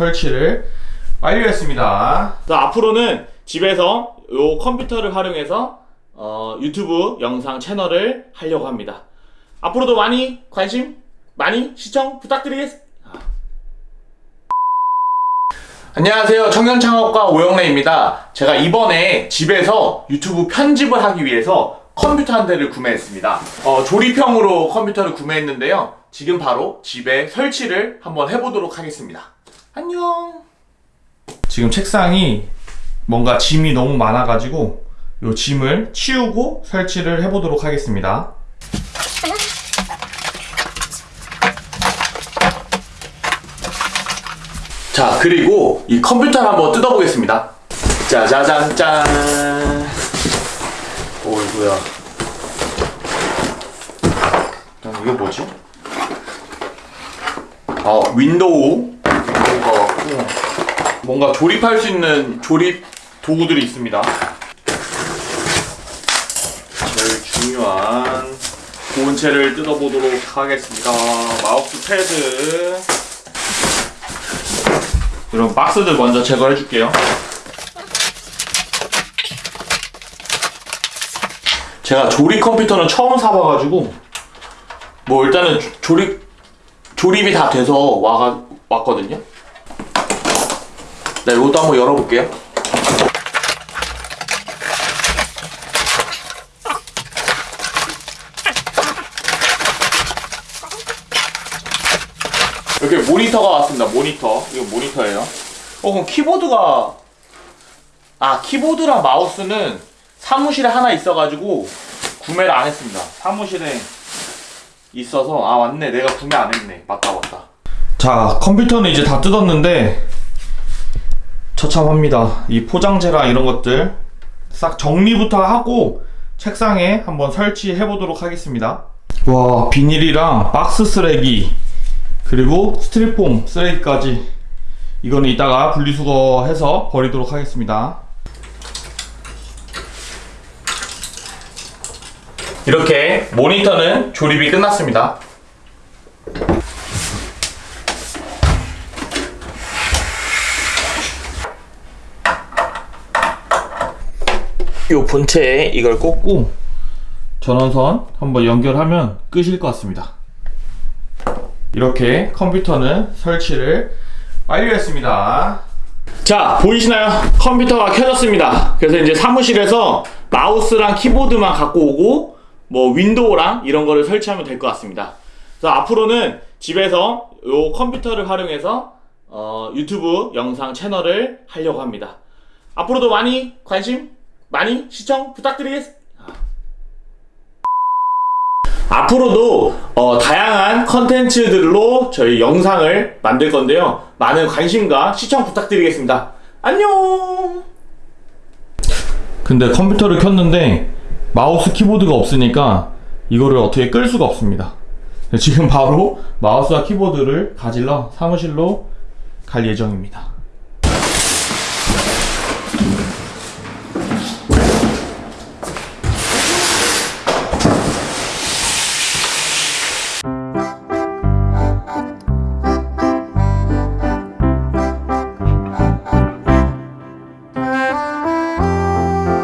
설치를 완료했습니다. 자, 앞으로는 집에서 요 컴퓨터를 활용해서 어, 유튜브 영상 채널을 하려고 합니다. 앞으로도 많이 관심, 많이 시청 부탁드리겠습니다. 안녕하세요. 청년창업가 오영래입니다. 제가 이번에 집에서 유튜브 편집을 하기 위해서 컴퓨터 한 대를 구매했습니다. 어, 조립형으로 컴퓨터를 구매했는데요. 지금 바로 집에 설치를 한번 해보도록 하겠습니다. 안녕. 지금 책상이 뭔가 짐이 너무 많아가지고 이 짐을 치우고 설치를 해보도록 하겠습니다. 자 그리고 이 컴퓨터를 한번 뜯어보겠습니다 짜자잔 짠 어이구야 아, 이게 뭐지? 아 윈도우 윈도우가 같고 뭔가 조립할 수 있는 조립 도구들이 있습니다 제일 중요한 본체를 뜯어보도록 하겠습니다 마우스 패드 이런 박스들 먼저 제거해 줄게요. 제가 조립 컴퓨터는 처음 사봐가지고 뭐 일단은 조- 조립 조립이 다 돼서 와가 왔거든요. 네, 이것도 한번 열어볼게요. 이렇게 모니터가 왔습니다. 모니터. 이거 모니터예요. 어, 그럼 키보드가 아, 키보드랑 마우스는 사무실에 하나 있어가지고 구매를 안 했습니다. 사무실에 있어서 아 맞네. 내가 구매 안 했네. 맞다 맞다. 자, 컴퓨터는 이제 다 뜯었는데 처참합니다. 이 포장재랑 이런 것들 싹 정리부터 하고 책상에 한번 설치해 보도록 하겠습니다. 와, 비닐이랑 박스 쓰레기 그리고 스티로폼 쓰레기까지 이거는 이따가 분리수거해서 버리도록 하겠습니다 이렇게 모니터는 조립이 끝났습니다 이 본체에 이걸 꽂고 전원선 한번 연결하면 끄실 것 같습니다 이렇게 컴퓨터는 설치를 완료했습니다. 자, 보이시나요? 컴퓨터가 켜졌습니다. 그래서 이제 사무실에서 마우스랑 키보드만 갖고 오고 뭐 윈도우랑 이런 거를 설치하면 될 것 같습니다. 그래서 앞으로는 집에서 요 컴퓨터를 활용해서 어, 유튜브 영상 채널을 하려고 합니다. 앞으로도 많이 관심, 많이 시청 부탁드리겠습니다. 앞으로도 어, 다양한 컨텐츠들로 저희 영상을 만들 건데요. 많은 관심과 시청 부탁드리겠습니다. 안녕! 근데 컴퓨터를 켰는데 마우스 키보드가 없으니까 이거를 어떻게 끌 수가 없습니다. 지금 바로 마우스와 키보드를 가질러 사무실로 갈 예정입니다.